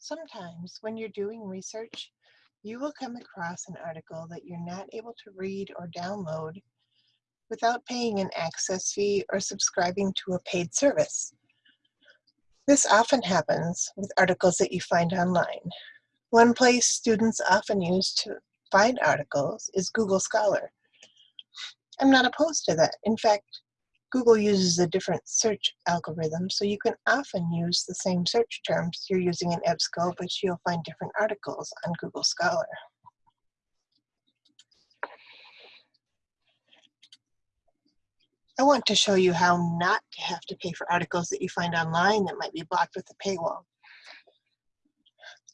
Sometimes when you're doing research, you will come across an article that you're not able to read or download without paying an access fee or subscribing to a paid service. This often happens with articles that you find online. One place students often use to find articles is Google Scholar. I'm not opposed to that. In fact, Google uses a different search algorithm, so you can often use the same search terms you're using in EBSCO, but you'll find different articles on Google Scholar. I want to show you how not to have to pay for articles that you find online that might be blocked with a paywall.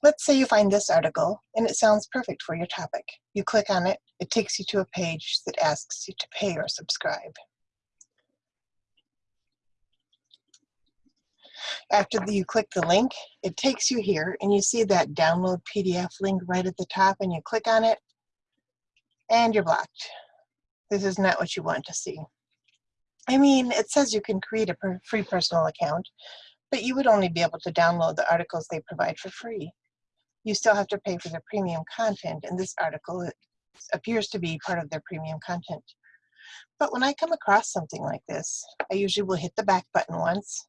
Let's say you find this article and it sounds perfect for your topic. You click on it, it takes you to a page that asks you to pay or subscribe. After you click the link, it takes you here and you see that download PDF link right at the top and you click on it and you're blocked. This is not what you want to see. I mean, it says you can create a free personal account, but you would only be able to download the articles they provide for free. You still have to pay for the premium content, and this article appears to be part of their premium content. But when I come across something like this, I usually will hit the back button once,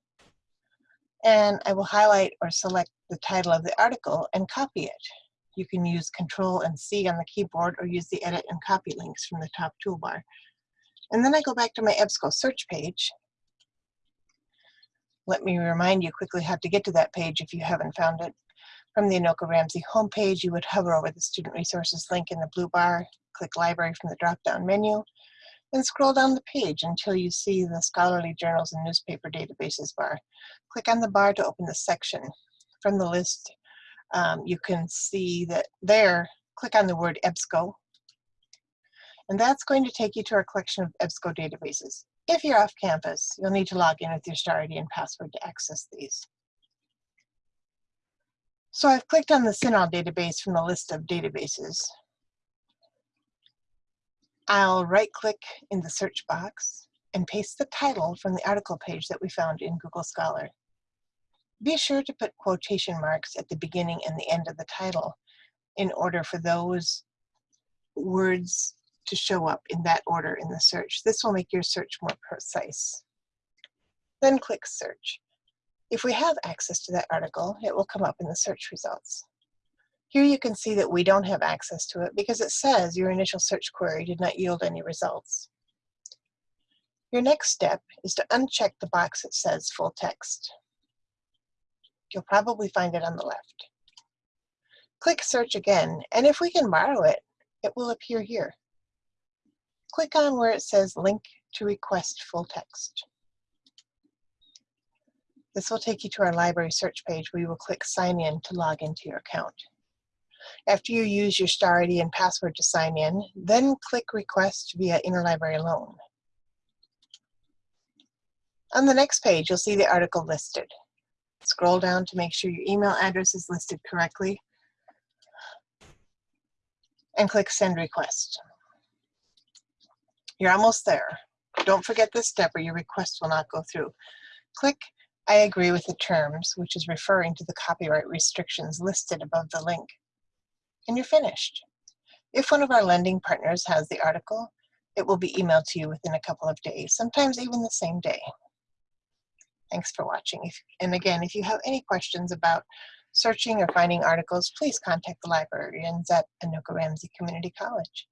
and I will highlight or select the title of the article and copy it. You can use Control and C on the keyboard or use the Edit and Copy links from the top toolbar. And then I go back to my EBSCO search page. Let me remind you quickly how to get to that page if you haven't found it. From the Anoka Ramsey homepage, you would hover over the Student Resources link in the blue bar, click Library from the drop-down menu, and scroll down the page until you see the Scholarly Journals and Newspaper Databases bar. Click on the bar to open the section. From the list, um, you can see that there, click on the word EBSCO, and that's going to take you to our collection of EBSCO databases. If you're off campus, you'll need to log in with your star ID and password to access these. So I've clicked on the CINAHL database from the list of databases. I'll right click in the search box and paste the title from the article page that we found in Google Scholar. Be sure to put quotation marks at the beginning and the end of the title in order for those words to show up in that order in the search. This will make your search more precise. Then click search. If we have access to that article, it will come up in the search results. Here you can see that we don't have access to it because it says your initial search query did not yield any results. Your next step is to uncheck the box that says full text. You'll probably find it on the left. Click search again, and if we can borrow it, it will appear here. Click on where it says link to request full text. This will take you to our library search page where you will click sign in to log into your account. After you use your star ID and password to sign in, then click Request via Interlibrary Loan. On the next page, you'll see the article listed. Scroll down to make sure your email address is listed correctly and click Send Request. You're almost there. Don't forget this step or your request will not go through. Click I agree with the terms, which is referring to the copyright restrictions listed above the link and you're finished. If one of our lending partners has the article, it will be emailed to you within a couple of days, sometimes even the same day. Thanks for watching. If, and again, if you have any questions about searching or finding articles, please contact the librarians at Anoka Ramsey Community College.